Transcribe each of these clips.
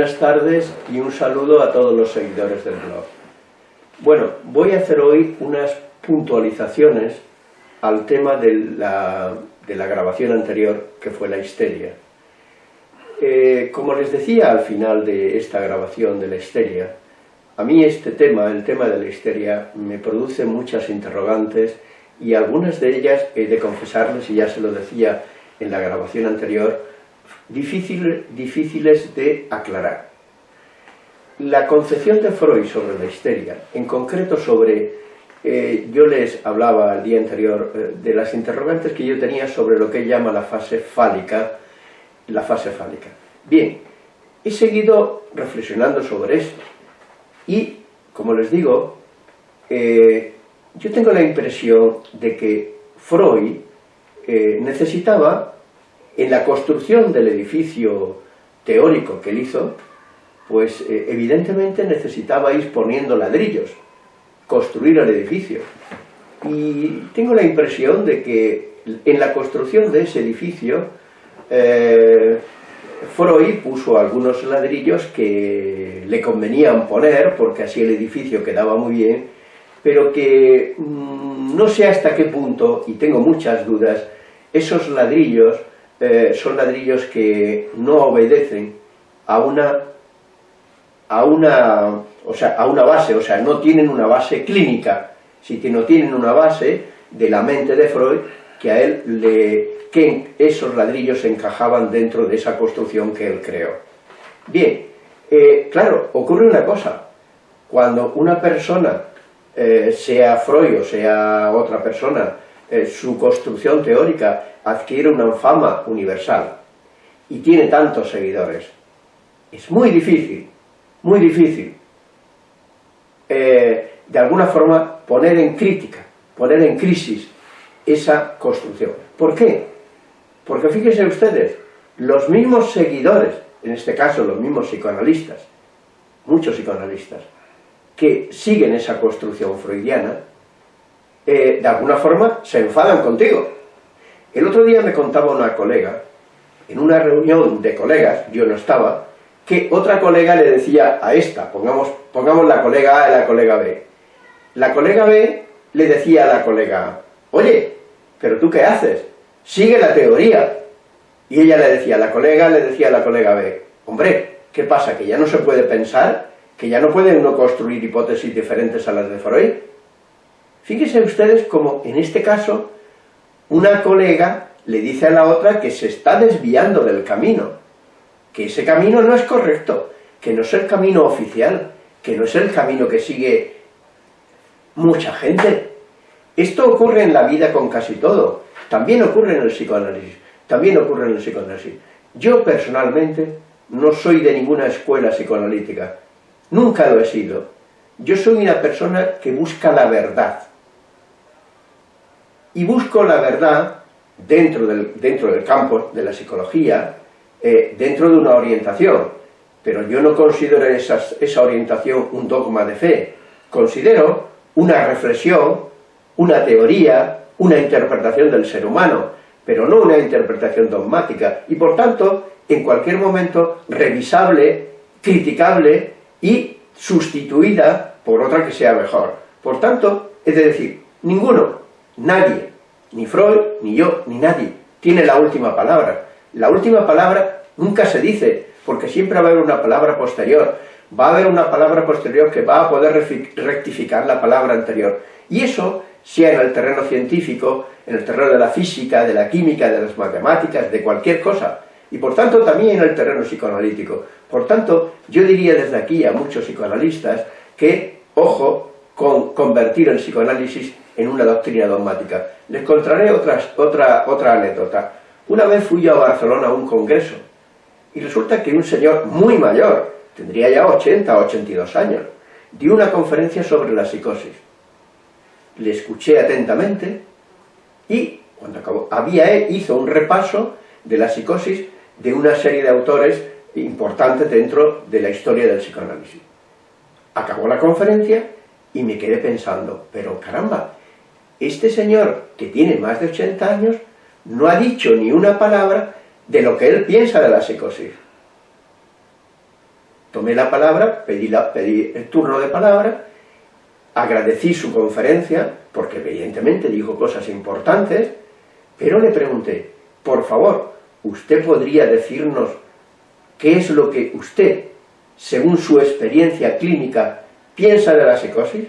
buenas tardes y un saludo a todos los seguidores del blog. Bueno, voy a hacer hoy unas puntualizaciones al tema de la, grabación anterior, que fue la histeria. Eh, como les decía al final de esta grabación de la histeria, a mí este tema, el tema de la histeria, me produce muchas interrogantes y algunas de ellas he de confesarles, y ya se lo decía en la grabación anterior, difíciles de aclarar. La concepción de Freud sobre la histeria, en concreto sobre, eh, yo les hablaba el día anterior eh, de las interrogantes que yo tenía sobre lo que llama la fase fálica, la fase fálica. Bien, he seguido reflexionando sobre esto y, como les digo, eh, yo tengo la impresión de que Freud necesitaba en la construcción del edificio teórico que él hizo, pues eh, evidentemente necesitaba ir poniendo ladrillos, construir el edificio. Y tengo la impresión de que en la construcción de ese edificio, eh, Freud puso algunos ladrillos que le convenían poner, porque así el edificio quedaba muy bien, pero que mm, no sé hasta qué punto, y tengo muchas dudas, esos ladrillos eh, son ladrillos que no obedecen a una, a una, o sea, a una base, o sea, no tienen una base clínica, si que no tienen una base de la mente de Freud, que a él le, que esos ladrillos encajaban dentro de esa construcción que él creó. Bien, eh, claro, ocurre una cosa, cuando una persona, eh, sea Freud o sea otra persona, su construcción teórica adquiere una fama universal y tiene tantos seguidores. Es muy difícil, muy difícil, eh, de alguna forma poner en crítica, poner en crisis esa construcción. ¿Por qué? Porque fíjense ustedes, los mismos seguidores, en este caso los mismos psicoanalistas, muchos psicoanalistas, que siguen esa construcción freudiana, eh, de alguna forma se enfadan contigo, el otro día me contaba una colega, en una reunión de colegas, yo no estaba, que otra colega le decía a esta, pongamos, pongamos la colega A y la colega B. La colega B le decía a la colega A, oye, pero tú qué haces, sigue la teoría. Y ella le decía, la colega le decía a la colega B, hombre, ¿qué pasa, que ya no se puede pensar? ¿Que ya no puede uno construir hipótesis diferentes a las de Freud? Fíjense ustedes como, en este caso, una colega le dice a la otra que se está desviando del camino, que ese camino no es correcto, que no es el camino oficial, que no es el camino que sigue mucha gente. Esto ocurre en la vida con casi todo, también ocurre en el psicoanálisis, también ocurre en el psicoanálisis. Yo personalmente no soy de ninguna escuela psicoanalítica, nunca lo he sido. Yo soy una persona que busca la verdad, y busco la verdad dentro del, dentro del campo de la psicología, eh, dentro de una orientación, pero yo no considero esa orientación un dogma de fe, considero una reflexión, una teoría, una interpretación del ser humano, pero no una interpretación dogmática, y por tanto, en cualquier momento, revisable, criticable y sustituida por otra que sea mejor. Por tanto, es decir, ninguno Nadie, ni Freud, ni yo, ni nadie, tiene la última palabra. La última palabra nunca se dice, porque siempre va a haber una palabra posterior. Va a haber una palabra posterior que va a poder rectificar la palabra anterior. Y eso, sea en el terreno científico, en el terreno de la física, de la química, de las matemáticas, de cualquier cosa. Y por tanto también en el terreno psicoanalítico. Por tanto, yo diría desde aquí a muchos psicoanalistas que, ojo, con convertir el psicoanálisis en una doctrina dogmática. Les contaré otra, otra anécdota. Una vez fui yo a Barcelona a un congreso, y resulta que un señor muy mayor, tendría ya 80 o 82 años, dio una conferencia sobre la psicosis. Le escuché atentamente, y cuando acabó, había, hizo un repaso de la psicosis de una serie de autores importantes dentro de la historia del psicoanálisis. Acabó la conferencia y me quedé pensando, pero caramba, este señor, que tiene más de 80 años, no ha dicho ni una palabra de lo que él piensa de la psicosis. tomé la palabra, pedí, la, pedí el turno de palabra, agradecí su conferencia, porque evidentemente dijo cosas importantes, pero le pregunté, por favor, ¿usted podría decirnos qué es lo que usted, según su experiencia clínica, piensa de la psicosis?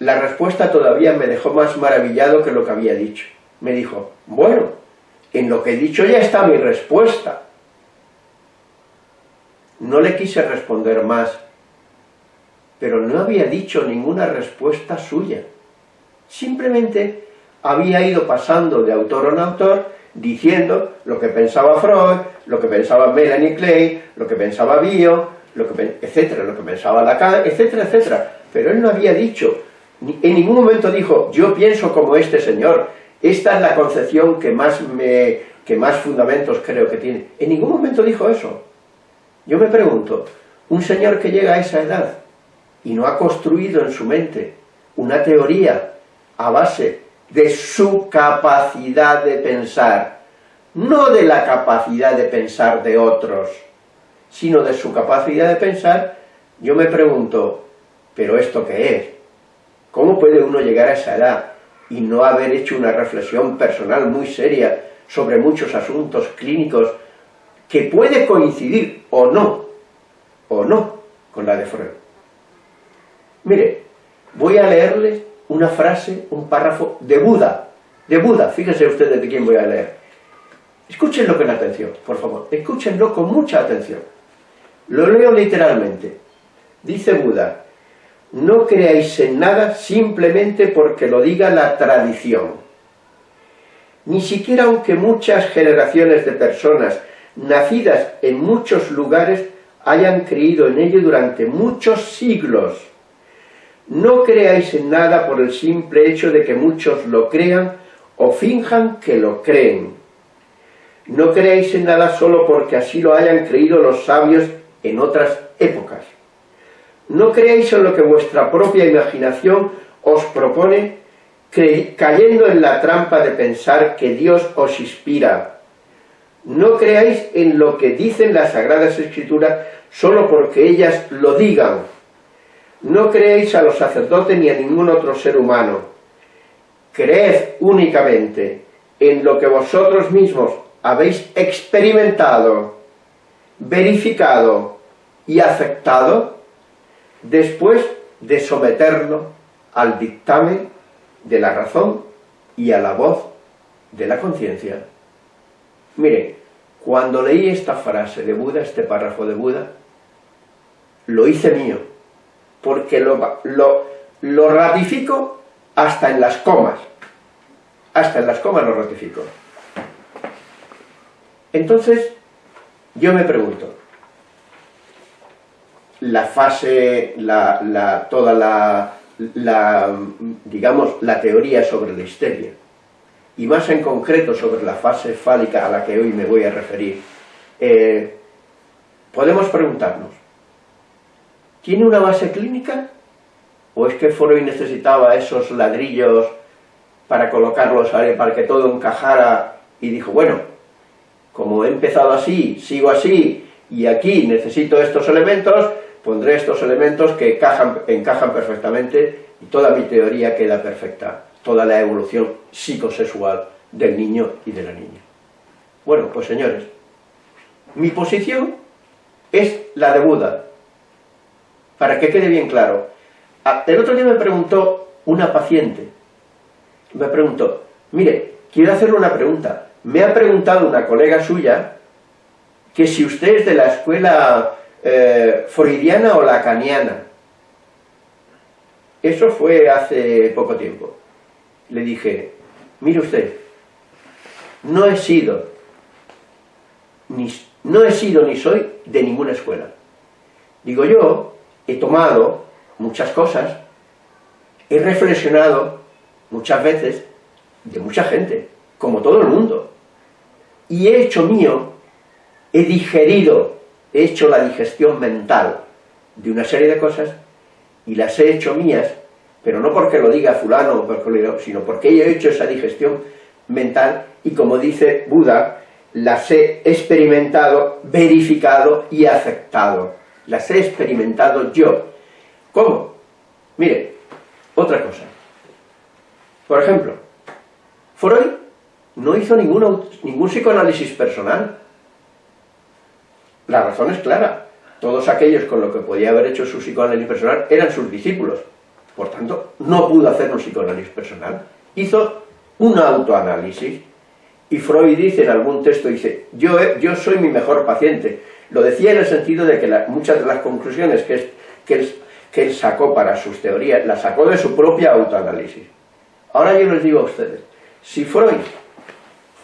La respuesta todavía me dejó más maravillado que lo que había dicho. Me dijo, bueno, en lo que he dicho ya está mi respuesta. No le quise responder más, pero no había dicho ninguna respuesta suya. Simplemente había ido pasando de autor en autor diciendo lo que pensaba Freud, lo que pensaba Melanie Clay, lo que pensaba Bio, lo que, etcétera, lo que pensaba Lacan, etcétera, etcétera. Pero él no había dicho, en ningún momento dijo, yo pienso como este señor, esta es la concepción que más, me, que más fundamentos creo que tiene. En ningún momento dijo eso. Yo me pregunto, un señor que llega a esa edad y no ha construido en su mente una teoría a base de su capacidad de pensar, no de la capacidad de pensar de otros, sino de su capacidad de pensar, yo me pregunto, ¿pero esto qué es? ¿Cómo puede uno llegar a esa edad y no haber hecho una reflexión personal muy seria sobre muchos asuntos clínicos que puede coincidir o no, o no, con la de Freud? Mire, voy a leerles una frase, un párrafo de Buda, de Buda, fíjense ustedes de quién voy a leer. Escúchenlo con atención, por favor, escúchenlo con mucha atención. Lo leo literalmente. Dice Buda, no creáis en nada simplemente porque lo diga la tradición. Ni siquiera aunque muchas generaciones de personas nacidas en muchos lugares hayan creído en ello durante muchos siglos. No creáis en nada por el simple hecho de que muchos lo crean o finjan que lo creen. No creáis en nada solo porque así lo hayan creído los sabios en otras épocas. No creáis en lo que vuestra propia imaginación os propone, cayendo en la trampa de pensar que Dios os inspira. No creáis en lo que dicen las Sagradas Escrituras solo porque ellas lo digan. No creéis a los sacerdotes ni a ningún otro ser humano. Creed únicamente en lo que vosotros mismos habéis experimentado, verificado y aceptado después de someterlo al dictamen de la razón y a la voz de la conciencia. Mire, cuando leí esta frase de Buda, este párrafo de Buda, lo hice mío, porque lo, lo, lo ratifico hasta en las comas, hasta en las comas lo ratifico. Entonces, yo me pregunto, la fase, la, toda la, digamos, la teoría sobre la histeria, y más en concreto sobre la fase fálica a la que hoy me voy a referir, eh, podemos preguntarnos, ¿tiene una base clínica? ¿O es que Freud necesitaba esos ladrillos para colocarlos para que todo encajara y dijo, bueno, como he empezado así, sigo así, y aquí necesito estos elementos, pondré estos elementos que encajan, perfectamente y toda mi teoría queda perfecta, toda la evolución psicosexual del niño y de la niña. Bueno, pues señores, mi posición es la de Buda, para que quede bien claro. El otro día me preguntó una paciente, me preguntó, mire, quiero hacerle una pregunta, me ha preguntado una colega suya que si usted es de la escuela eh, freudiana o lacaniana. Eso fue hace poco tiempo. Le dije, mire usted, no he sido, ni, no he sido ni soy de ninguna escuela. Digo yo, he tomado muchas cosas, he reflexionado muchas veces de mucha gente, como todo el mundo, y he hecho mío, he digerido he hecho la digestión mental de una serie de cosas y las he hecho mías, pero no porque lo diga fulano, sino porque he hecho esa digestión mental y como dice Buda, las he experimentado, verificado y aceptado. Las he experimentado yo. ¿Cómo? Mire, otra cosa. Por ejemplo, Freud no hizo ningún, ningún psicoanálisis personal. La razón es clara. Todos aquellos con los que podía haber hecho su psicoanálisis personal eran sus discípulos. Por tanto, no pudo hacer un psicoanálisis personal. Hizo un autoanálisis. Y Freud dice en algún texto, dice, yo, yo soy mi mejor paciente. Lo decía en el sentido de que muchas de las conclusiones que, que él sacó para sus teorías, las sacó de su propia autoanálisis. Ahora yo les digo a ustedes, si Freud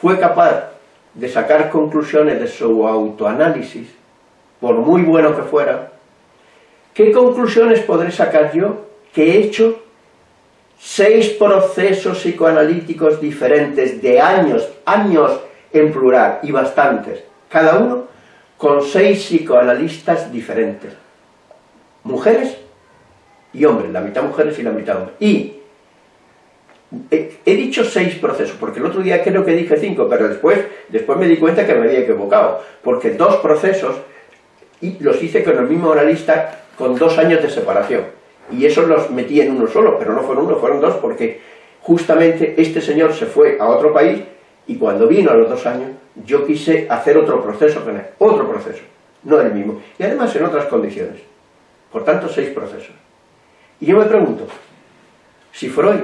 fue capaz de sacar conclusiones de su autoanálisis, por muy bueno que fuera, ¿qué conclusiones podré sacar yo que he hecho seis procesos psicoanalíticos diferentes de años, años en plural y bastantes, cada uno con seis psicoanalistas diferentes, mujeres y hombres, la mitad mujeres y la mitad hombres. Y he, dicho seis procesos, porque el otro día creo que dije cinco, pero después, después me di cuenta que me había equivocado, porque dos procesos y los hice con el mismo analista con dos años de separación. Y esos los metí en uno solo, pero no fueron uno, fueron dos, porque justamente este señor se fue a otro país y cuando vino a los dos años, yo quise hacer otro proceso con él, otro proceso, no el mismo, y además en otras condiciones. Por tanto, seis procesos. Y yo me pregunto, si Freud,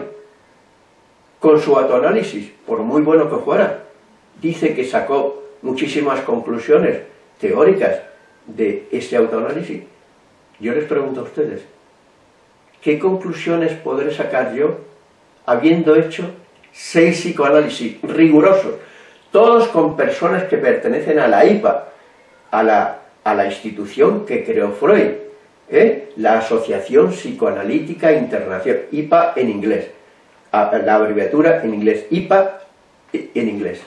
con su autoanálisis, por muy bueno que fuera, dice que sacó muchísimas conclusiones teóricas de ese autoanálisis, yo les pregunto a ustedes, ¿qué conclusiones podré sacar yo habiendo hecho seis psicoanálisis rigurosos, todos con personas que pertenecen a la IPA, a la, a la institución que creó Freud, ¿eh? la Asociación Psicoanalítica Internacional, IPA en inglés, la abreviatura en inglés, IPA en inglés,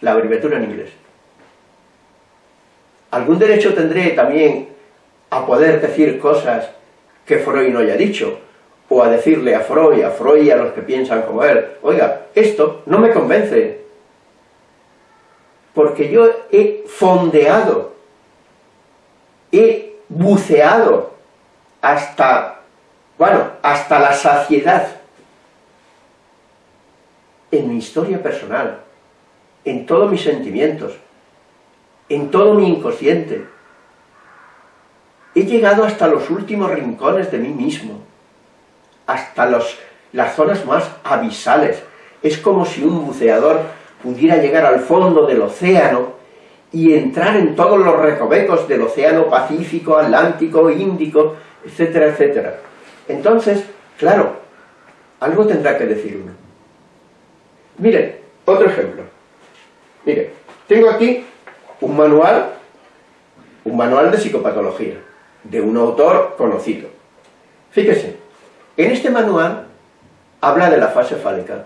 la abreviatura en inglés. ¿Algún derecho tendré también a poder decir cosas que Freud no haya dicho? O a decirle a Freud, a Freud y a los que piensan como él, oiga, esto no me convence, porque yo he fondeado, he buceado hasta, bueno, hasta la saciedad en mi historia personal, en todos mis sentimientos, en todo mi inconsciente. He llegado hasta los últimos rincones de mí mismo, hasta las zonas más abisales. Es como si un buceador pudiera llegar al fondo del océano y entrar en todos los recovecos del océano Pacífico, Atlántico, Índico, etcétera, etcétera. Entonces, claro, algo tendrá que decirme. Miren, otro ejemplo. Miren, tengo aquí un manual, un manual de psicopatología, de un autor conocido. Fíjese, en este manual habla de la fase fálica.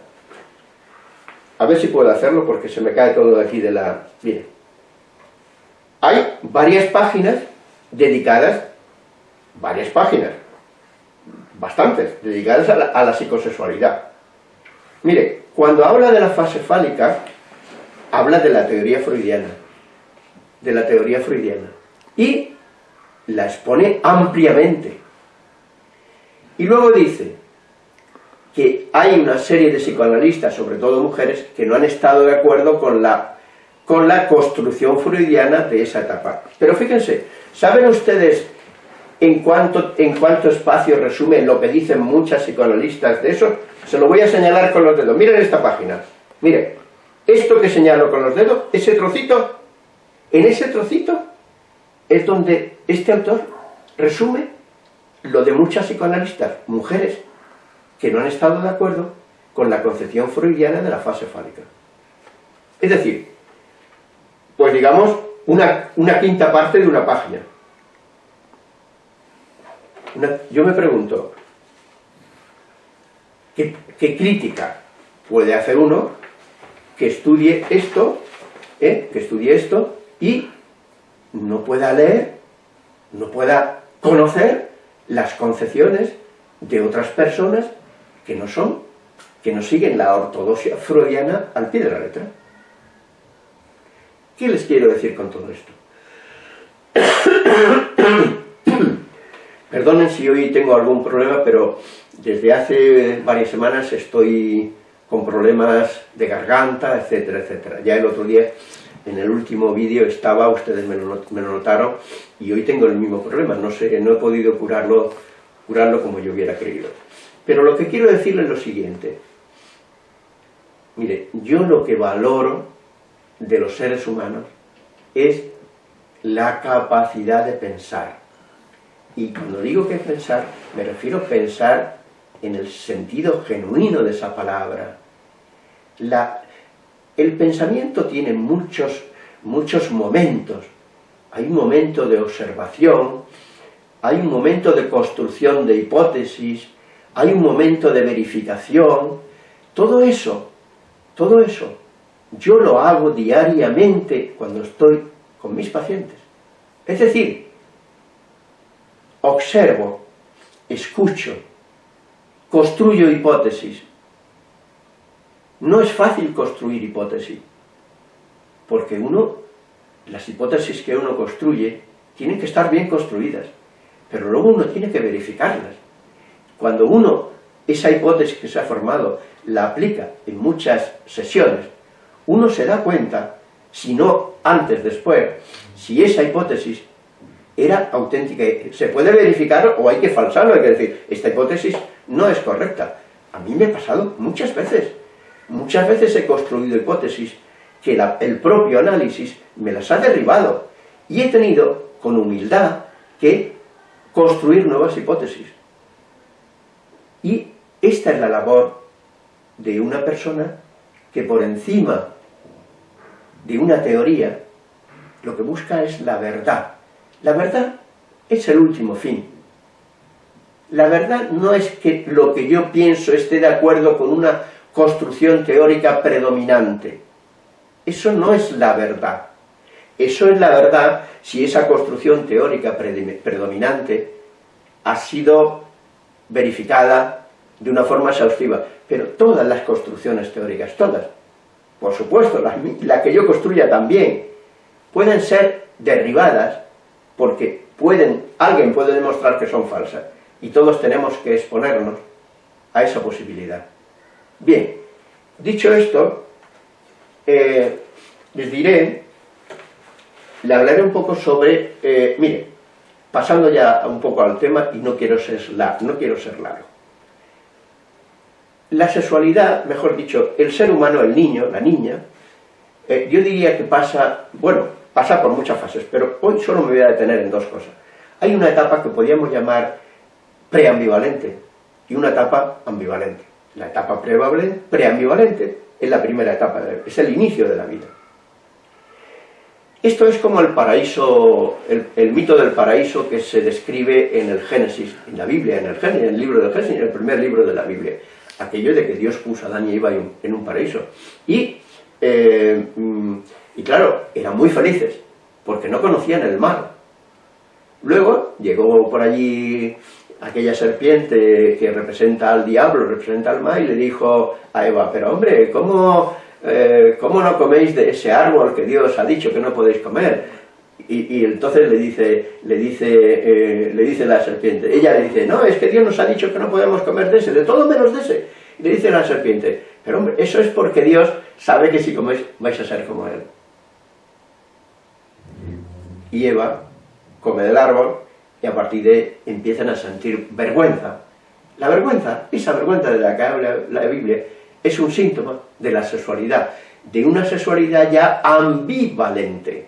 A ver si puedo hacerlo porque se me cae todo de aquí de la... Bien. Hay varias páginas dedicadas, varias páginas, bastantes, dedicadas a la, a la psicosexualidad. Mire, cuando habla de la fase fálica, habla de la teoría freudiana de la teoría freudiana y la expone ampliamente. Y luego dice que hay una serie de psicoanalistas, sobre todo mujeres, que no han estado de acuerdo con la, con la construcción freudiana de esa etapa. Pero fíjense, ¿saben ustedes en cuánto, en cuánto espacio resume lo que dicen muchas psicoanalistas de eso? Se lo voy a señalar con los dedos. Miren esta página. Miren, esto que señalo con los dedos, ese trocito, en ese trocito es donde este autor resume lo de muchas psicoanalistas, mujeres, que no han estado de acuerdo con la concepción freudiana de la fase fálica. Es decir, pues digamos, una, quinta parte de una página. yo me pregunto, ¿qué, ¿qué, crítica puede hacer uno que estudie esto, eh, que estudie esto, y no pueda leer, no pueda conocer las concepciones de otras personas que no son, que no siguen la ortodoxia freudiana al pie de la letra. ¿Qué les quiero decir con todo esto? Perdonen si hoy tengo algún problema, pero desde hace varias semanas estoy con problemas de garganta, etcétera, etcétera. Ya el otro día, en el último vídeo estaba, ustedes me lo, notaron, y hoy tengo el mismo problema, no sé, no he podido curarlo, curarlo como yo hubiera querido. Pero lo que quiero decirles es lo siguiente. Mire, yo lo que valoro de los seres humanos es la capacidad de pensar. Y cuando digo que pensar, me refiero a pensar en el sentido genuino de esa palabra. el pensamiento tiene muchos, muchos momentos. Hay un momento de observación, hay un momento de construcción de hipótesis, hay un momento de verificación. Todo eso, todo eso, yo lo hago diariamente cuando estoy con mis pacientes. Es decir, observo, escucho, construyo hipótesis. No es fácil construir hipótesis, porque uno, las hipótesis que uno construye, tienen que estar bien construidas, pero luego uno tiene que verificarlas. Cuando uno, esa hipótesis que se ha formado, la aplica en muchas sesiones, uno se da cuenta, si no antes, después, si esa hipótesis era auténtica, se puede verificar o hay que falsarlo, hay que decir, esta hipótesis no es correcta. A mí me ha pasado muchas veces, muchas veces he construido hipótesis que el propio análisis me las ha derribado y he tenido, con humildad, que construir nuevas hipótesis. Y esta es la labor de una persona que por encima de una teoría lo que busca es la verdad. La verdad es el último fin. La verdad no es que lo que yo pienso esté de acuerdo con una construcción teórica predominante. Eso no es la verdad. Eso es la verdad si esa construcción teórica predominante ha sido verificada de una forma exhaustiva. Pero todas las construcciones teóricas, todas, por supuesto, las que yo construya también, pueden ser derribadas porque pueden, alguien puede demostrar que son falsas y todos tenemos que exponernos a esa posibilidad. Bien, dicho esto, eh, les diré, le hablaré un poco sobre, eh, mire, pasando ya un poco al tema y no quiero ser, no quiero ser largo. La sexualidad, mejor dicho, el ser humano, el niño, la niña, eh, yo diría que pasa, bueno, pasa por muchas fases, pero hoy solo me voy a detener en dos cosas. Hay una etapa que podríamos llamar preambivalente y una etapa ambivalente. La etapa preambivalente es la primera etapa, es el inicio de la vida. Esto es como el paraíso, el, mito del paraíso que se describe en el Génesis, en la Biblia, en el, Génesis, en el libro del Génesis, en el primer libro de la Biblia. Aquello de que Dios puso a Adán y Eva en un paraíso. Y eh, mm, y claro, eran muy felices, porque no conocían el mal. Luego llegó por allí aquella serpiente que representa al diablo, representa al mal, y le dijo a Eva, pero hombre, ¿cómo, eh, ¿cómo no coméis de ese árbol que Dios ha dicho que no podéis comer? Y, entonces le dice, le, dice, eh, le dice la serpiente, ella le dice, no, es que Dios nos ha dicho que no podemos comer de ese, de todo menos de ese. Le dice la serpiente, pero hombre, eso es porque Dios sabe que si coméis vais a ser como Él y Eva come del árbol y a partir de empiezan a sentir vergüenza. La vergüenza, esa vergüenza de la que habla la Biblia, es un síntoma de la sexualidad, de una sexualidad ya ambivalente.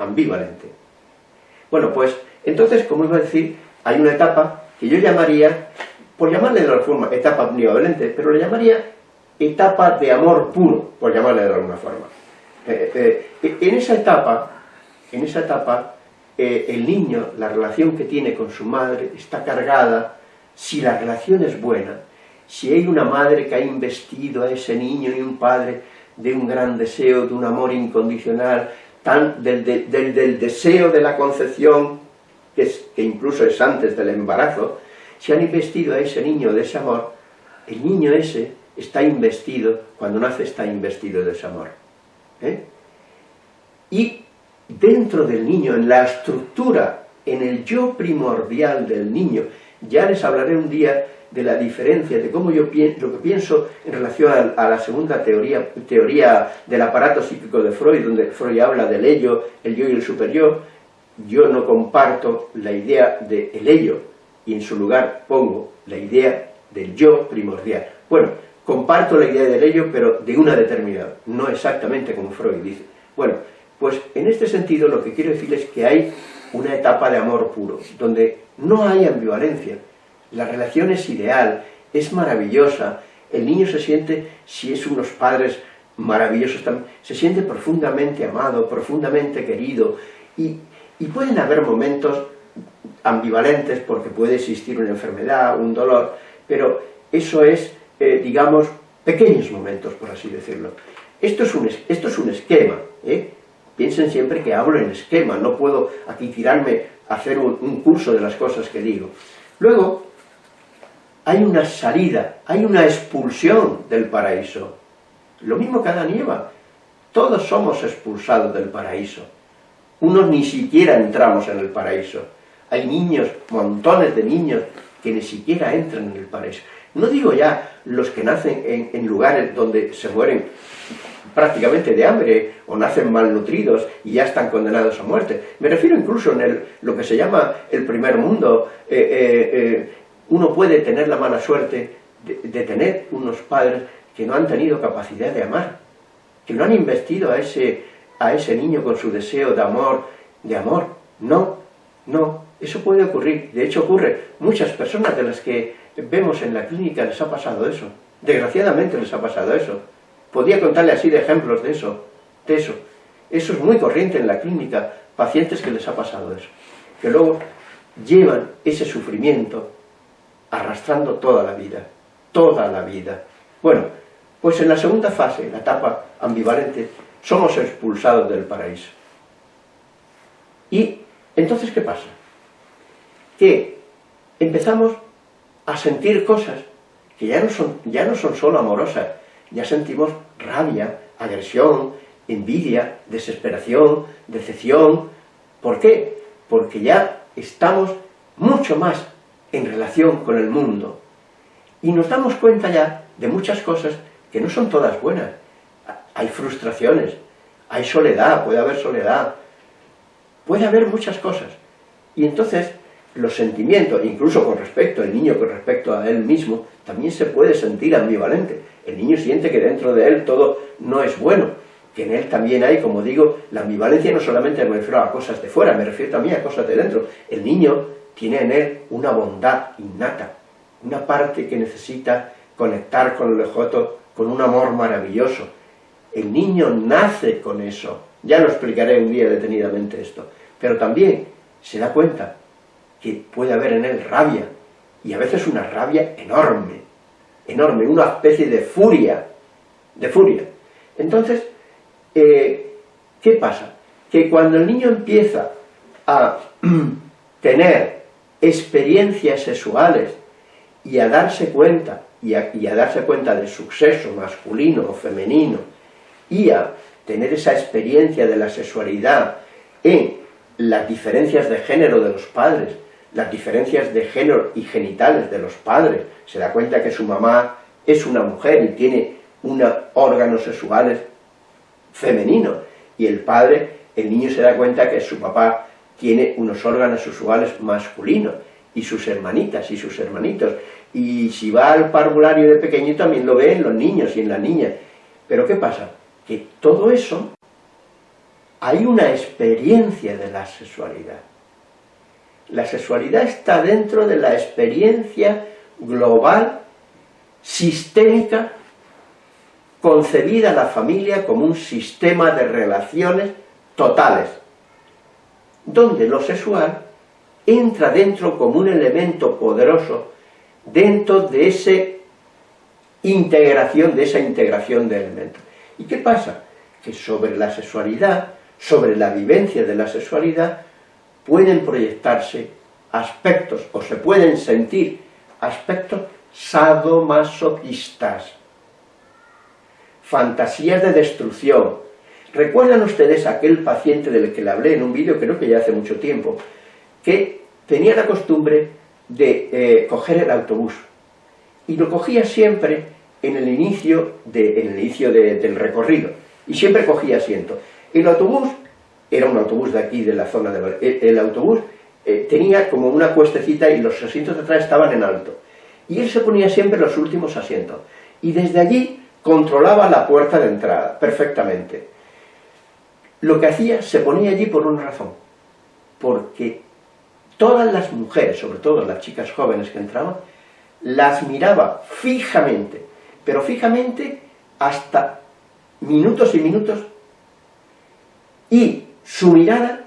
Ambivalente. Bueno, pues, entonces, como iba a decir, hay una etapa que yo llamaría, por llamarle de alguna forma, etapa ambivalente, pero le llamaría etapa de amor puro, por llamarle de alguna forma. Eh, eh, en esa etapa, en esa etapa, eh, el niño, la relación que tiene con su madre está cargada, si la relación es buena, si hay una madre que ha investido a ese niño y un padre de un gran deseo, de un amor incondicional, tan, del, deseo de la concepción, que, que incluso es antes del embarazo, si han investido a ese niño de ese amor, el niño ese está investido, cuando nace está investido de ese amor. ¿eh? Y dentro del niño, en la estructura, en el yo primordial del niño, ya les hablaré un día de la diferencia, de cómo yo pienso, lo que pienso en relación a, la segunda teoría, teoría del aparato psíquico de Freud, donde Freud habla del ello, el yo y el superyo, yo no comparto la idea del ello, y en su lugar pongo la idea del yo primordial. Bueno, comparto la idea del ello, pero de una determinada, no exactamente como Freud dice. Bueno, pues en este sentido lo que quiero decir es que hay una etapa de amor puro, donde no hay ambivalencia, la relación es ideal, es maravillosa, el niño se siente, si es unos padres maravillosos también, se siente profundamente amado, profundamente querido, y, pueden haber momentos ambivalentes porque puede existir una enfermedad, un dolor, pero eso es, eh, digamos, pequeños momentos, por así decirlo. Esto es un, esto es un esquema, ¿eh? Piensen siempre que hablo en esquema, no puedo aquí tirarme a hacer un, curso de las cosas que digo. Luego, hay una salida, hay una expulsión del paraíso. Lo mismo que Adán y Eva. Todos somos expulsados del paraíso. Unos ni siquiera entramos en el paraíso. Hay niños, montones de niños, que ni siquiera entran en el paraíso. No digo ya los que nacen en, en lugares donde se mueren prácticamente de hambre o nacen malnutridos y ya están condenados a muerte. Me refiero incluso en el, lo que se llama el primer mundo. Eh, eh, eh, uno puede tener la mala suerte de, tener unos padres que no han tenido capacidad de amar, que no han investido a ese, a ese niño con su deseo de amor, de amor. No, no, eso puede ocurrir. De hecho ocurre. Muchas personas de las que vemos en la clínica les ha pasado eso. Desgraciadamente les ha pasado eso. Podría contarle así de ejemplos de eso, de eso. Eso es muy corriente en la clínica, pacientes que les ha pasado eso, que luego llevan ese sufrimiento arrastrando toda la vida, toda la vida. Bueno, pues en la segunda fase, la etapa ambivalente, somos expulsados del paraíso. Y entonces, ¿qué pasa? Que empezamos a sentir cosas que ya no son, ya no son solo amorosas, ya sentimos rabia, agresión, envidia, desesperación, decepción. ¿Por qué? Porque ya estamos mucho más en relación con el mundo. Y nos damos cuenta ya de muchas cosas que no son todas buenas. Hay frustraciones, hay soledad, puede haber soledad, puede haber muchas cosas. Y entonces los sentimientos, incluso con respecto al niño, con respecto a él mismo, también se puede sentir ambivalente. El niño siente que dentro de él todo no es bueno, que en él también hay, como digo, la ambivalencia no solamente me refiero a cosas de fuera, me refiero también a cosas de dentro. El niño tiene en él una bondad innata, una parte que necesita conectar con el lejoto con un amor maravilloso. El niño nace con eso, ya lo explicaré un día detenidamente esto, pero también se da cuenta que puede haber en él rabia, y a veces una rabia enorme, enorme, una especie de furia, de furia. Entonces, eh, ¿qué pasa? Que cuando el niño empieza a tener experiencias sexuales y a darse cuenta, y a, y a darse cuenta de su sexo masculino o femenino, y a tener esa experiencia de la sexualidad en las diferencias de género de los padres, las diferencias de género y genitales de los padres, se da cuenta que su mamá es una mujer y tiene unos órganos sexuales femeninos, y el padre, el niño se da cuenta que su papá tiene unos órganos sexuales masculinos, y sus hermanitas y sus hermanitos, y si va al parvulario de pequeño también lo ve en los niños y en las niñas. Pero ¿qué pasa? Que todo eso, hay una experiencia de la sexualidad. La sexualidad está dentro de la experiencia global, sistémica, concebida la familia como un sistema de relaciones totales, donde lo sexual entra dentro como un elemento poderoso dentro de esa integración, de esa integración de elementos. ¿Y qué pasa? Que sobre la sexualidad, sobre la vivencia de la sexualidad, pueden proyectarse aspectos, o se pueden sentir aspectos sadomasoquistas, fantasías de destrucción, ¿Recuerdan ustedes aquel paciente del que le hablé en un vídeo, creo que ya hace mucho tiempo, que tenía la costumbre de eh, coger el autobús? Y lo cogía siempre en el inicio, de, el inicio del recorrido, y siempre cogía asiento. El autobús, era un autobús de aquí, de la zona de... El, el autobús eh, tenía como una cuestecita y los asientos de atrás estaban en alto. Y él se ponía siempre los últimos asientos. Y desde allí controlaba la puerta de entrada, perfectamente. Lo que hacía, se ponía allí por una razón. Porque todas las mujeres, sobre todo las chicas jóvenes que entraban, las miraba fijamente, pero fijamente hasta minutos y minutos, y su mirada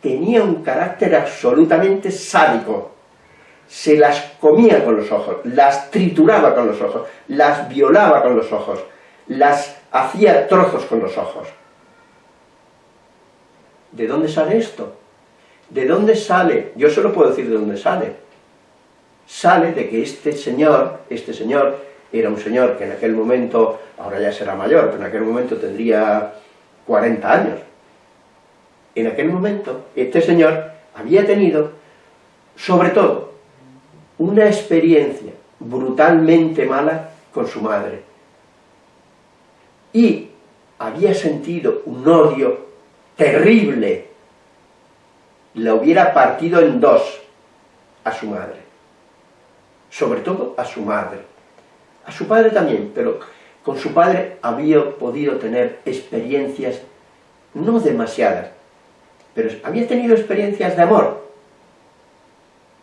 tenía un carácter absolutamente sádico. Se las comía con los ojos, las trituraba con los ojos, las violaba con los ojos, las hacía trozos con los ojos. ¿De dónde sale esto? ¿De dónde sale? Yo solo puedo decir de dónde sale. Sale de que este señor, este señor, era un señor que en aquel momento, ahora ya será mayor, pero en aquel momento tendría 40 años, en aquel momento, este señor había tenido, sobre todo, una experiencia brutalmente mala con su madre. Y había sentido un odio terrible. La hubiera partido en dos a su madre. Sobre todo a su madre. A su padre también, pero con su padre había podido tener experiencias no demasiadas, pero había tenido experiencias de amor.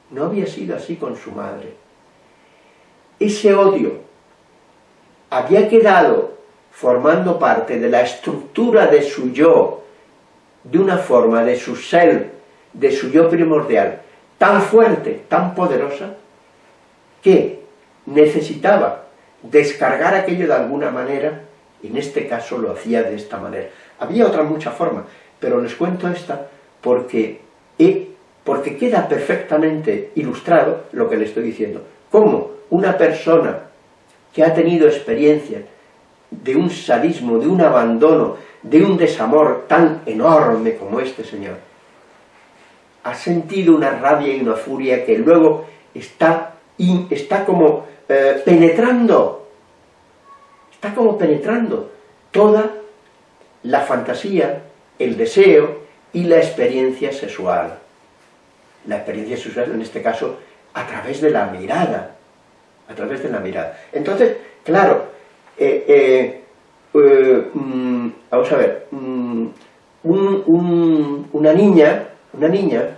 No había sido así con su madre. Ese odio había quedado formando parte de la estructura de su yo, de una forma de su ser, de su yo primordial, tan fuerte, tan poderosa, que necesitaba descargar aquello de alguna manera, y en este caso lo hacía de esta manera. Había otra mucha forma, pero les cuento esta porque, porque queda perfectamente ilustrado lo que le estoy diciendo. Cómo una persona que ha tenido experiencia de un sadismo, de un abandono, de un desamor tan enorme como este señor, ha sentido una rabia y una furia que luego está, está como eh, penetrando, está como penetrando toda la fantasía, el deseo y la experiencia sexual. La experiencia sexual, en este caso, a través de la mirada. A través de la mirada. Entonces, claro, eh, eh, eh, mm, vamos a ver, mm, una niña, una niña,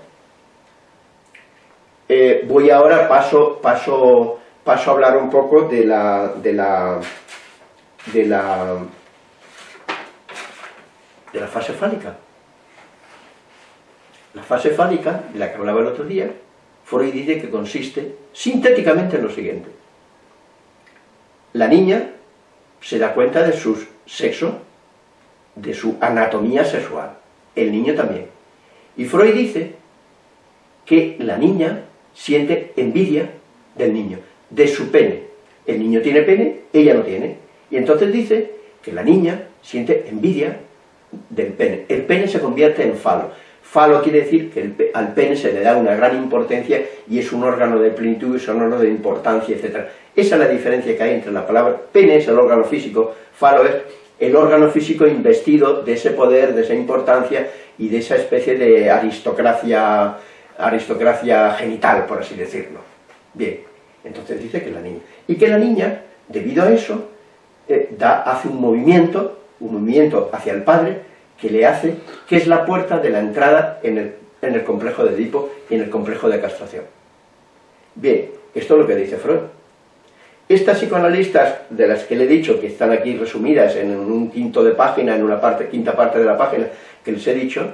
voy ahora, paso, paso, paso a hablar un poco de la, de la, de la, de la fase fálica. La fase fálica, de la que hablaba el otro día, Freud dice que consiste sintéticamente en lo siguiente. La niña se da cuenta de su sexo, de su anatomía sexual. El niño también. Y Freud dice que la niña siente envidia del niño, de su pene. El niño tiene pene, ella no tiene. Y entonces dice que la niña siente envidia del pene. El pene se convierte en falo. Falo quiere decir que al pene se le da una gran importancia y es un órgano de plenitud, es un órgano de importancia, etc. Esa es la diferencia que hay entre la palabra pene es el órgano físico, falo es el órgano físico investido de ese poder, de esa importancia y de esa especie de aristocracia, aristocracia genital, por así decirlo. Bien, entonces dice que la niña. Y que la niña, debido a eso, eh, da, hace un movimiento, un movimiento hacia el padre, que le hace, que es la puerta de la entrada en el, en el complejo de Edipo y en el complejo de castración. Bien, esto es lo que dice Freud. Estas psicoanalistas, de las que le he dicho, que están aquí resumidas en un quinto de página, en una parte, quinta parte de la página, que les he dicho,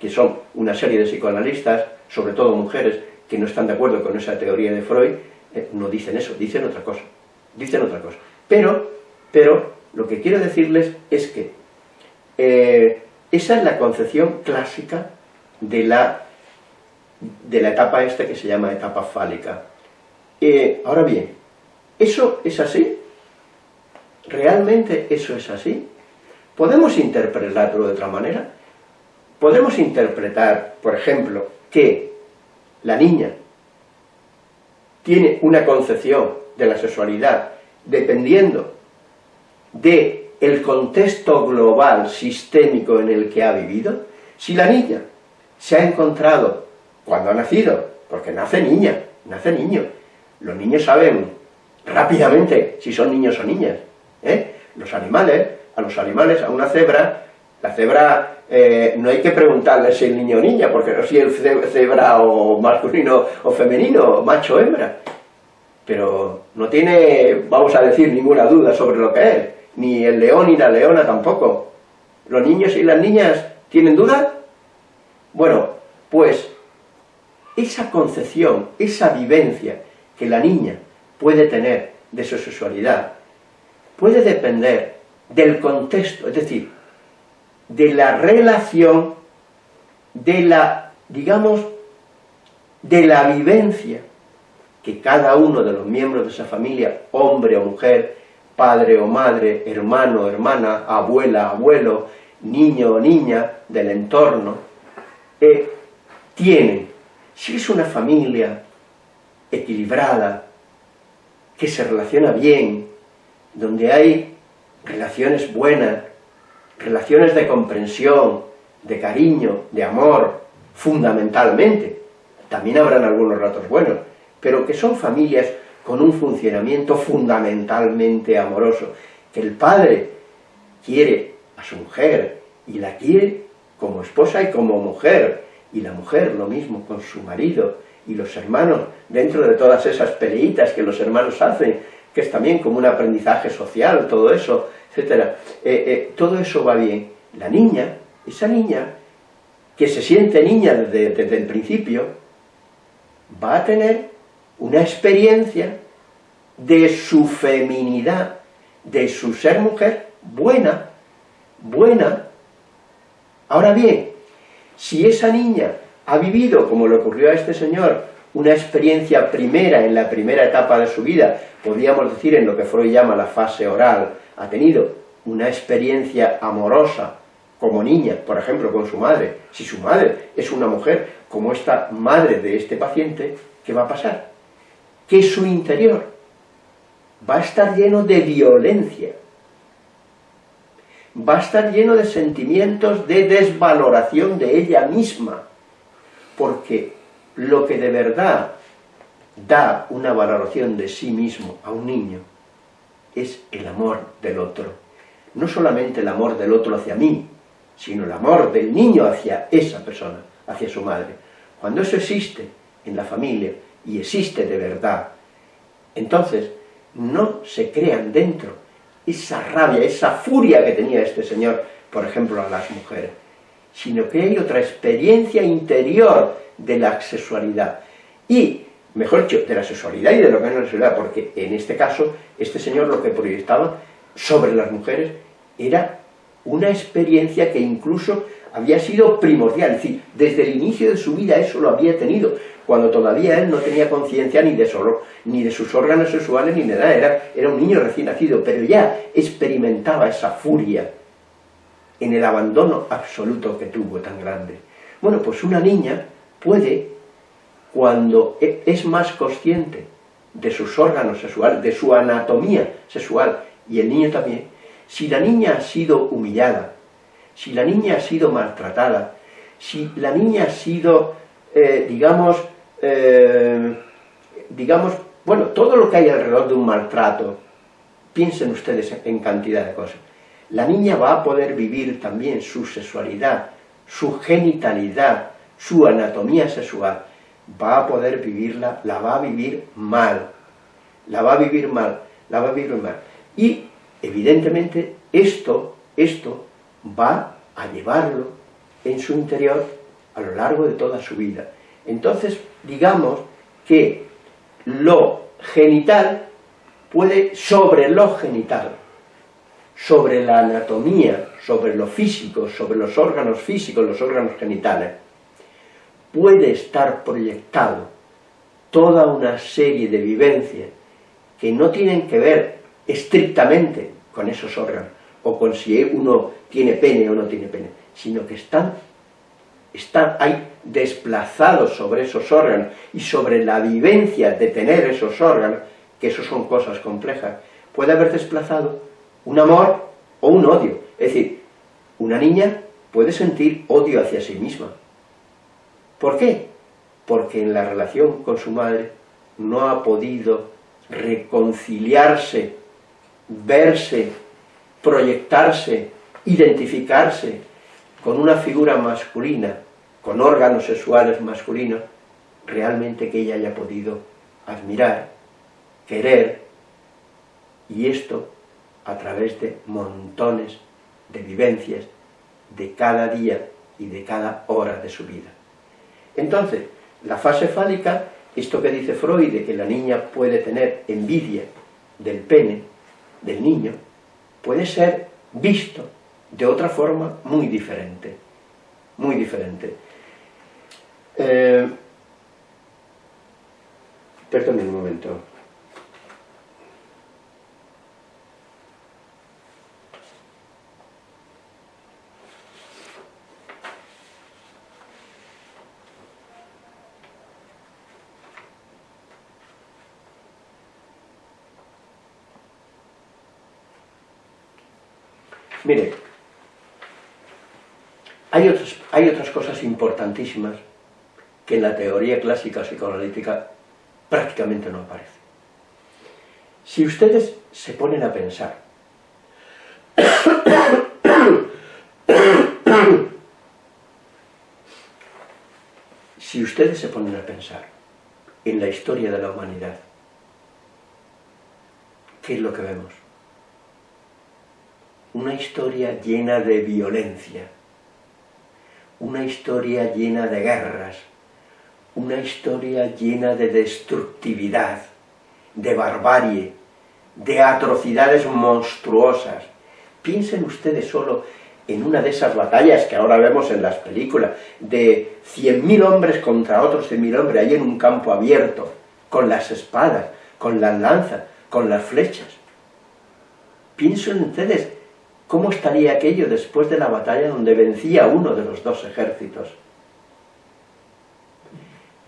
que son una serie de psicoanalistas, sobre todo mujeres, que no están de acuerdo con esa teoría de Freud, eh, no dicen eso, dicen otra cosa, dicen otra cosa. Pero, pero, lo que quiero decirles es que eh, esa es la concepción clásica de la, de la etapa esta que se llama etapa fálica. Eh, ahora bien, ¿eso es así? ¿Realmente eso es así? podemos interpretarlo de otra manera. Podemos interpretar, por ejemplo, que la niña tiene una concepción de la sexualidad dependiendo de el contexto global, sistémico en el que ha vivido, si la niña se ha encontrado cuando ha nacido, porque nace niña, nace niño, los niños saben rápidamente si son niños o niñas, ¿eh? los animales, a los animales, a una cebra, la cebra eh, no hay que preguntarle si es niño o niña, porque no si es cebra o masculino o femenino, macho o hembra, pero no tiene, vamos a decir, ninguna duda sobre lo que es, ni el león ni la leona tampoco. ¿Los niños y las niñas tienen duda? Bueno, pues esa concepción, esa vivencia que la niña puede tener de su sexualidad, puede depender del contexto, es decir, de la relación, de la, digamos, de la vivencia que cada uno de los miembros de esa familia, hombre o mujer, padre o madre, hermano hermana, abuela, abuelo, niño o niña del entorno, eh, tienen. Si es una familia equilibrada, que se relaciona bien, donde hay relaciones buenas, relaciones de comprensión, de cariño, de amor, fundamentalmente. También habrán algunos ratos buenos, pero que son familias con un funcionamiento fundamentalmente amoroso, que el padre quiere a su mujer y la quiere como esposa y como mujer, y la mujer lo mismo con su marido, y los hermanos, dentro de todas esas peleitas que los hermanos hacen, que es también como un aprendizaje social, todo eso, etcétera, eh, eh, todo eso va bien. La niña, esa niña, que se siente niña desde el principio, va a tener una experiencia de su feminidad, de su ser mujer, buena, buena. Ahora bien, si esa niña ha vivido, como le ocurrió a este señor, una experiencia primera en la primera etapa de su vida, podríamos decir en lo que Freud llama la fase oral, ha tenido una experiencia amorosa como niña, por ejemplo, con su madre, si su madre es una mujer como esta madre de este paciente, ¿qué va a pasar? Que su interior va a estar lleno de violencia, va a estar lleno de sentimientos de desvaloración de ella misma, porque lo que de verdad da una valoración de sí mismo a un niño es el amor del otro. No solamente el amor del otro hacia mí, sino el amor del niño hacia esa persona, hacia su madre. Cuando eso existe en la familia, y existe de verdad, entonces no se crean dentro esa rabia, esa furia que tenía este señor, por ejemplo, a las mujeres sino que hay otra experiencia interior de la sexualidad. Y, mejor dicho, de la sexualidad y de lo que es la sexualidad, porque en este caso, este señor lo que proyectaba sobre las mujeres era una experiencia que incluso había sido primordial, es decir, desde el inicio de su vida eso lo había tenido, cuando todavía él no tenía conciencia ni de solo, ni de sus órganos sexuales ni de nada, era, era un niño recién nacido, pero ya experimentaba esa furia, en el abandono absoluto que tuvo tan grande. Bueno, pues una niña puede, cuando e, es más consciente de sus órganos sexuales, de su anatomía sexual, y el niño también, si la niña ha sido humillada, si la niña ha sido maltratada, si la niña ha sido, eh, digamos, eh, digamos, bueno, todo lo que hay alrededor de un maltrato, piensen ustedes en cantidad de cosas, la niña va a poder vivir también su sexualidad, su genitalidad, su anatomía sexual, va a poder vivirla, la va a vivir mal, la va a vivir mal, la va a vivir mal. Y, evidentemente, esto, esto va a llevarlo en su interior a lo largo de toda su vida. Entonces, digamos que lo genital puede sobre lo genital, sobre la anatomía, sobre lo físico, sobre los órganos físicos, los órganos genitales, puede estar proyectado toda una serie de vivencias que no tienen que ver estrictamente con esos órganos, o con si uno tiene pene o no tiene pene, sino que están, están ahí desplazados sobre esos órganos y sobre la vivencia de tener esos órganos, que eso son cosas complejas, puede haber desplazado un amor o un odio. Es decir, una niña puede sentir odio hacia sí misma. ¿Por qué? Porque en la relación con su madre no ha podido reconciliarse, verse, proyectarse, identificarse con una figura masculina, con órganos sexuales masculinos, realmente que ella haya podido admirar, querer, y esto a través de montones de vivencias de cada día y de cada hora de su vida. Entonces, la fase fálica, esto que dice Freud, de que la niña puede tener envidia del pene, del niño, puede ser visto de otra forma muy diferente, muy diferente. Eh, perdón un momento. Mire, hay, hay otras cosas importantísimas que en la teoría clásica psicoanalítica prácticamente no aparecen. Si ustedes se ponen a pensar si ustedes se ponen a pensar en la historia de la humanidad, ¿qué es lo que vemos? Una historia llena de violencia, una historia llena de guerras, una historia llena de destructividad, de barbarie, de atrocidades monstruosas. Piensen ustedes solo en una de esas batallas que ahora vemos en las películas, de 100.000 hombres contra otros 100.000 hombres, ahí en un campo abierto, con las espadas, con las lanzas, con las flechas. Piensen ustedes ¿Cómo estaría aquello después de la batalla donde vencía uno de los dos ejércitos?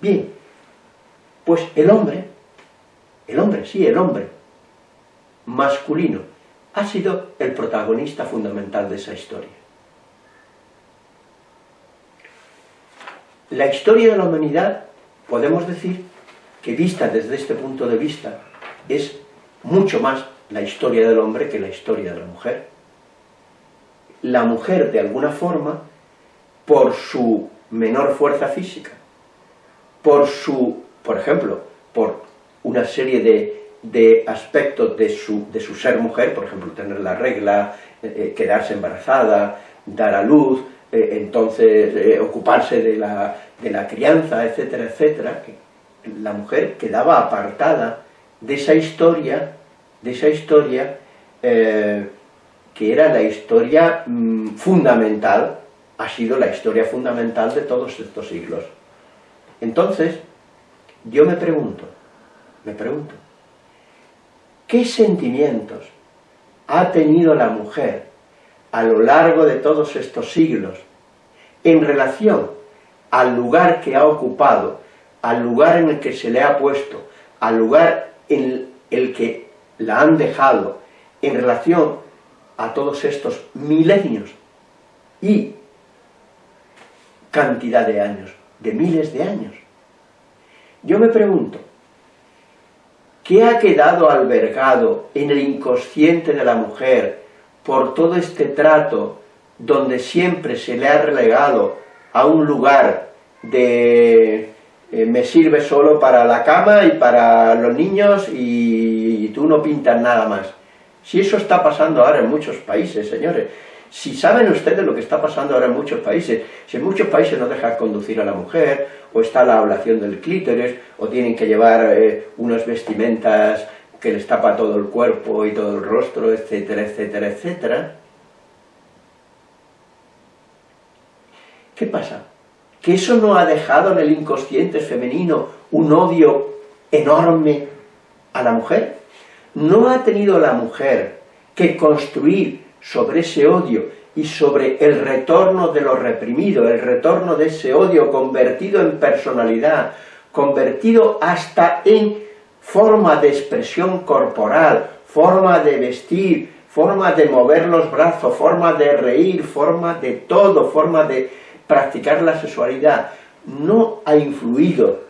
Bien, pues el hombre, el hombre, sí, el hombre, masculino, ha sido el protagonista fundamental de esa historia. La historia de la humanidad, podemos decir, que vista desde este punto de vista, es mucho más la historia del hombre que la historia de la mujer la mujer de alguna forma, por su menor fuerza física, por su, por ejemplo, por una serie de, aspectos de su, de su, ser mujer, por ejemplo, tener la regla, eh, eh, quedarse embarazada, dar a luz, eh, entonces ocuparse de la, de la, crianza, etcétera, etcétera, la mujer quedaba apartada de esa historia, de esa historia que era la historia mm, fundamental, ha sido la historia fundamental de todos estos siglos. Entonces, yo me pregunto, me pregunto, ¿qué sentimientos ha tenido la mujer a lo largo de todos estos siglos en relación al lugar que ha ocupado, al lugar en el que se le ha puesto, al lugar en el que la han dejado, en relación a todos estos milenios y cantidad de años, de miles de años. Yo me pregunto, ¿qué ha quedado albergado en el inconsciente de la mujer por todo este trato donde siempre se le ha relegado a un lugar de eh, me sirve solo para la cama y para los niños y tú no pintas nada más? Si eso está pasando ahora en muchos países, señores, si saben ustedes lo que está pasando ahora en muchos países, si en muchos países no dejan conducir a la mujer, o está la ablación del clítoris, o tienen que llevar eh, unas vestimentas que les tapa todo el cuerpo y todo el rostro, etcétera, etcétera, etcétera. ¿Qué pasa? ¿Que eso no ha dejado en el inconsciente femenino un odio enorme a la mujer? No ha tenido la mujer que construir sobre ese odio y sobre el retorno de lo reprimido, el retorno de ese odio convertido en personalidad, convertido hasta en forma de expresión corporal, forma de vestir, forma de mover los brazos, forma de reír, forma de todo, forma de practicar la sexualidad, no ha influido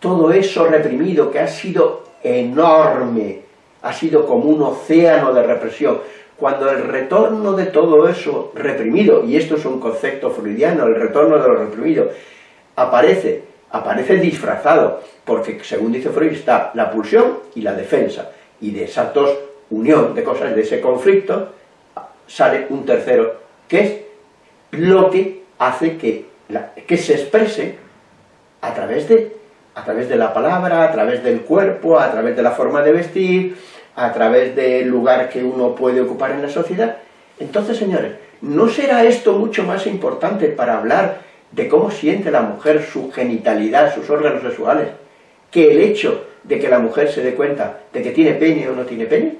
todo eso reprimido que ha sido enorme, ha sido como un océano de represión. Cuando el retorno de todo eso reprimido, y esto es un concepto freudiano, el retorno de lo reprimido, aparece, aparece disfrazado, porque según dice Freud está la pulsión y la defensa, y de esas dos unión de cosas, de ese conflicto, sale un tercero, que es lo que hace que, que se exprese a través, de, a través de la palabra, a través del cuerpo, a través de la forma de vestir, a través del lugar que uno puede ocupar en la sociedad. Entonces, señores, ¿no será esto mucho más importante para hablar de cómo siente la mujer su genitalidad, sus órganos sexuales, que el hecho de que la mujer se dé cuenta de que tiene pene o no tiene pene?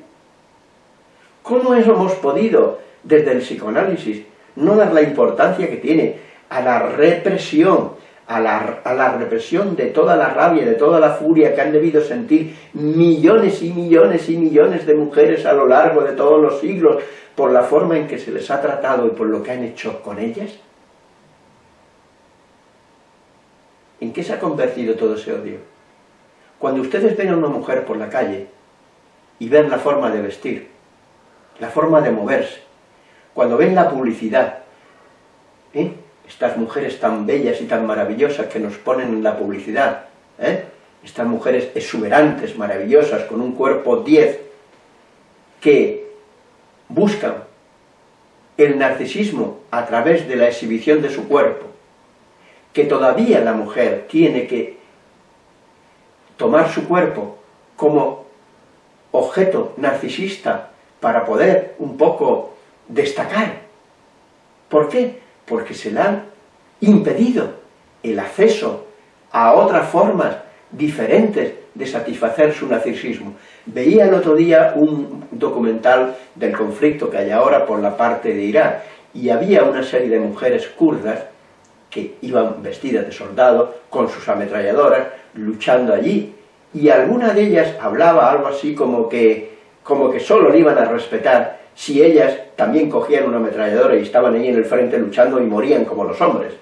¿Cómo hemos podido, desde el psicoanálisis, no dar la importancia que tiene a la represión, a la, represión de toda la rabia, de toda la furia que han debido sentir millones y millones y millones de mujeres a lo largo de todos los siglos por la forma en que se les ha tratado y por lo que han hecho con ellas? ¿En qué se ha convertido todo ese odio? Cuando ustedes ven a una mujer por la calle y ven la forma de vestir, la forma de moverse, cuando ven la publicidad, ¿eh? Estas mujeres tan bellas y tan maravillosas que nos ponen en la publicidad, ¿eh? estas mujeres exuberantes, maravillosas, con un cuerpo 10, que buscan el narcisismo a través de la exhibición de su cuerpo, que todavía la mujer tiene que tomar su cuerpo como objeto narcisista para poder un poco destacar. ¿Por qué? Porque se le han impedido el acceso a otras formas diferentes de satisfacer su narcisismo. Veía el otro día un documental del conflicto que hay ahora por la parte de Irán, y había una serie de mujeres kurdas que iban vestidas de soldado, con sus ametralladoras, luchando allí, y alguna de ellas hablaba algo así como que como que solo le iban a respetar si ellas también cogían una ametralladora y estaban ahí en el frente luchando y morían como los hombres.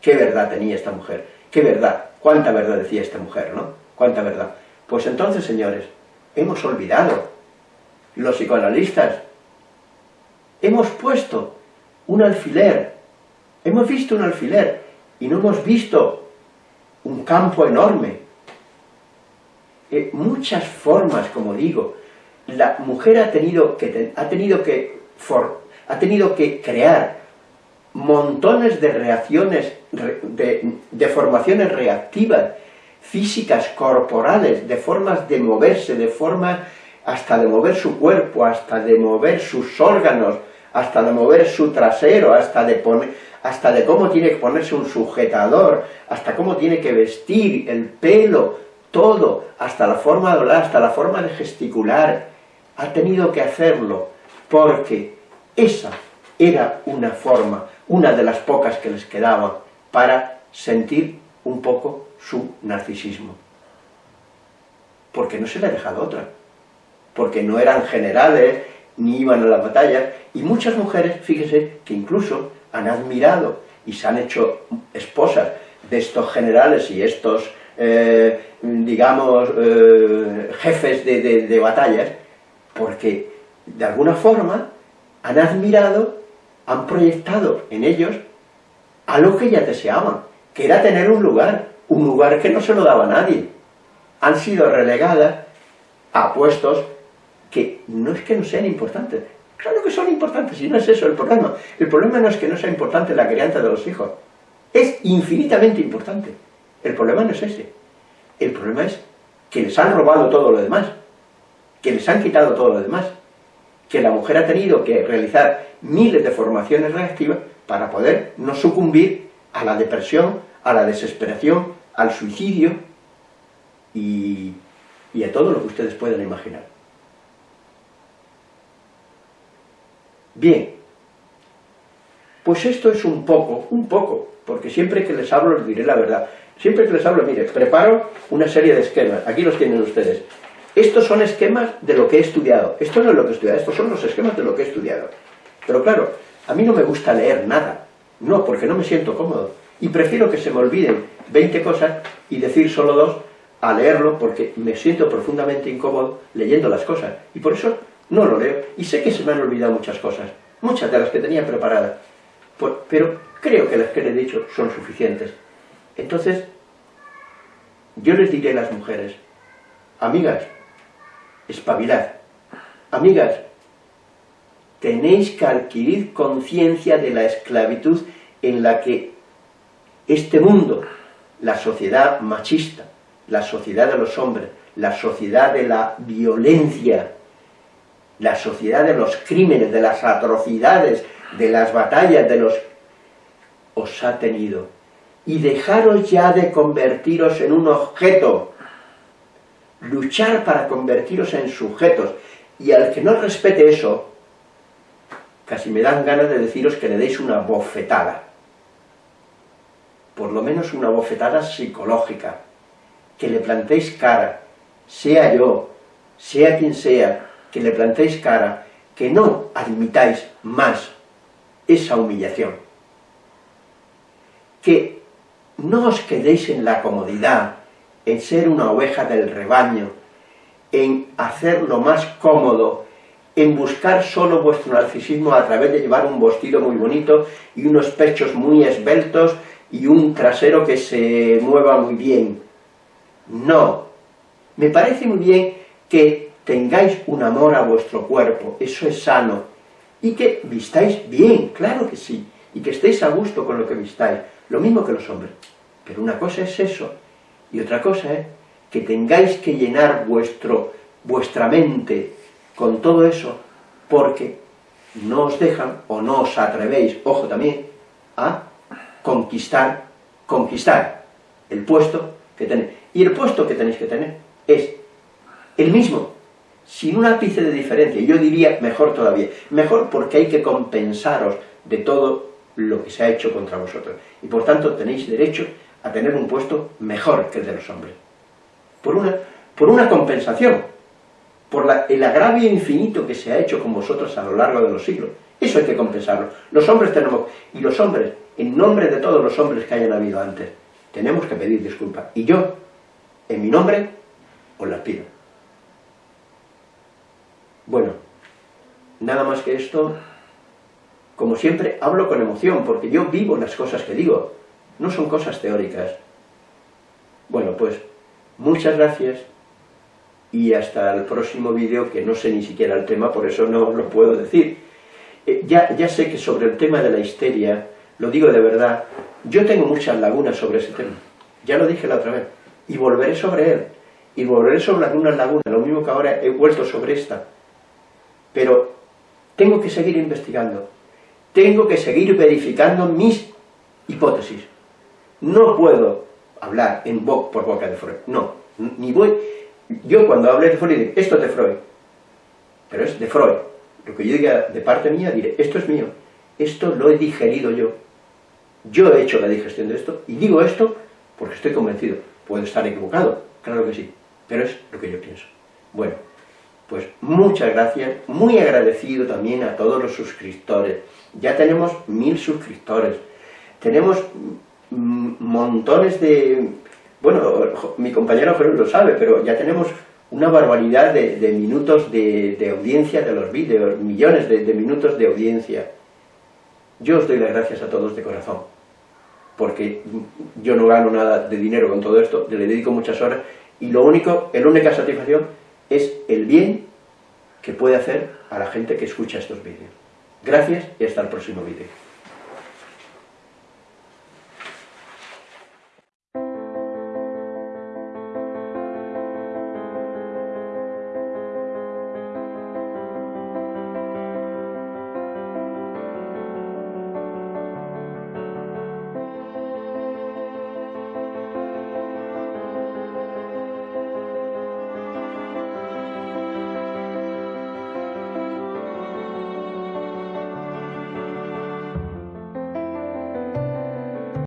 ¿Qué verdad tenía esta mujer? ¿Qué verdad? ¿Cuánta verdad decía esta mujer, no? ¿Cuánta verdad? Pues entonces, señores, hemos olvidado, los psicoanalistas, hemos puesto un alfiler, hemos visto un alfiler y no hemos visto un campo enorme. Eh, muchas formas, como digo, la mujer ha tenido que, ha tenido que, ha tenido que crear montones de reacciones, de, formaciones reactivas, físicas, corporales, de formas de moverse, de formas hasta de mover su cuerpo, hasta de mover sus órganos, hasta de mover su trasero, hasta de hasta de cómo tiene que ponerse un sujetador, hasta cómo tiene que vestir, el pelo, todo, hasta la forma de hablar, hasta la forma de gesticular, ha tenido que hacerlo porque esa era una forma, una de las pocas que les quedaba para sentir un poco su narcisismo. Porque no se le ha dejado otra. Porque no eran generales, ni iban a la batalla, y muchas mujeres, fíjese, que incluso han admirado y se han hecho esposas de estos generales y estos, eh, digamos, eh, jefes de batallas, porque de alguna forma han admirado, han proyectado en ellos algo que ya deseaban, que era tener un lugar, un lugar que no se lo daba a nadie. Han sido relegadas a puestos que no es que no sean importantes, claro que son importantes y no es eso el problema. El problema no es que no sea importante la crianza de los hijos, es infinitamente importante. El problema no es ese, el problema es que les han robado todo lo demás que les han quitado todo lo demás, que la mujer ha tenido que realizar miles de formaciones reactivas para poder no sucumbir a la depresión, a la desesperación, al suicidio y, a todo lo que ustedes puedan imaginar. Bien, pues esto es un poco, un poco, porque siempre que les hablo les diré la verdad. Siempre que les hablo, mire, preparo una serie de esquemas, aquí los tienen ustedes. Estos son esquemas de lo que he estudiado, esto no es lo que he estudiado, estos son los esquemas de lo que he estudiado. Pero claro, a mí no me gusta leer nada, no, porque no me siento cómodo. Y prefiero que se me olviden 20 cosas y decir solo dos a leerlo porque me siento profundamente incómodo leyendo las cosas. Y por eso no lo leo. Y sé que se me han olvidado muchas cosas, muchas de las que tenía preparadas. pero creo que las que he dicho son suficientes. Entonces, yo les diré a las mujeres, amigas, espabilad. Amigas, tenéis que adquirir conciencia de la esclavitud en la que este mundo, la sociedad machista, la sociedad de los hombres, la sociedad de la violencia, la sociedad de los crímenes, de las atrocidades, de las batallas, de los... os ha tenido. Y dejaros ya de convertiros en un objeto, luchar para convertiros en sujetos, y al que no respete eso, casi me dan ganas de deciros que le deis una bofetada, por lo menos una bofetada psicológica, que le plantéis cara, sea yo, sea quien sea, que le plantéis cara, que no admitáis más esa humillación. Que no os quedéis en la comodidad, en ser una oveja del rebaño, en hacer lo más cómodo, en buscar solo vuestro narcisismo a través de llevar un vestido muy bonito y unos pechos muy esbeltos y un trasero que se mueva muy bien. No. Me parece muy bien que tengáis un amor a vuestro cuerpo, eso es sano, y que vistáis bien, claro que sí, y que estéis a gusto con lo que vistáis, lo mismo que los hombres. Pero una cosa es eso, y otra cosa es que tengáis que llenar vuestro, vuestra mente con todo eso, porque no os dejan, o no os atrevéis, ojo también, a conquistar, conquistar el puesto que tenéis. Y el puesto que tenéis que tener es el mismo, sin un ápice de diferencia, yo diría mejor todavía, mejor porque hay que compensaros de todo lo que se ha hecho contra vosotros, y por tanto tenéis derecho a tener un puesto mejor que el de los hombres, por una, por una compensación, por el agravio infinito que se ha hecho con vosotros a lo largo de los siglos, eso hay que compensarlo, los hombres tenemos, y los hombres, en nombre de todos los hombres que hayan habido antes, tenemos que pedir disculpas, y yo, en mi nombre, os las pido. Bueno, nada más que esto, como siempre, hablo con emoción, porque yo vivo las cosas que digo, no son cosas teóricas. Bueno, pues, muchas gracias, y hasta el próximo vídeo, que no sé ni siquiera el tema, por eso no lo puedo decir. Eh, ya, ya sé que sobre el tema de la histeria, lo digo de verdad, yo tengo muchas lagunas sobre ese tema, ya lo dije la otra vez, y volveré sobre él, y volveré sobre algunas lagunas, lo mismo que ahora he vuelto sobre esta, pero tengo que seguir investigando, tengo que seguir verificando mis hipótesis. No puedo hablar en por boca de Freud, no, ni voy... Yo cuando hablé de Freud esto es de Freud, pero es de Freud. Lo que yo diga de parte mía, diré, esto es mío, esto lo he digerido yo. Yo he hecho la digestión de esto, y digo esto porque estoy convencido. Puedo estar equivocado, claro que sí, pero es lo que yo pienso. Bueno, pues muchas gracias, muy agradecido también a todos los suscriptores. Ya tenemos mil suscriptores, tenemos montones de... Bueno, mi compañero Jorge lo sabe, pero ya tenemos una barbaridad de, minutos de, audiencia de los vídeos, millones de, de minutos de audiencia. Yo os doy las gracias a todos de corazón, porque yo no gano nada de dinero con todo esto, le dedico muchas horas, y lo único, la única satisfacción es el bien que puede hacer a la gente que escucha estos vídeos. Gracias y hasta el próximo vídeo.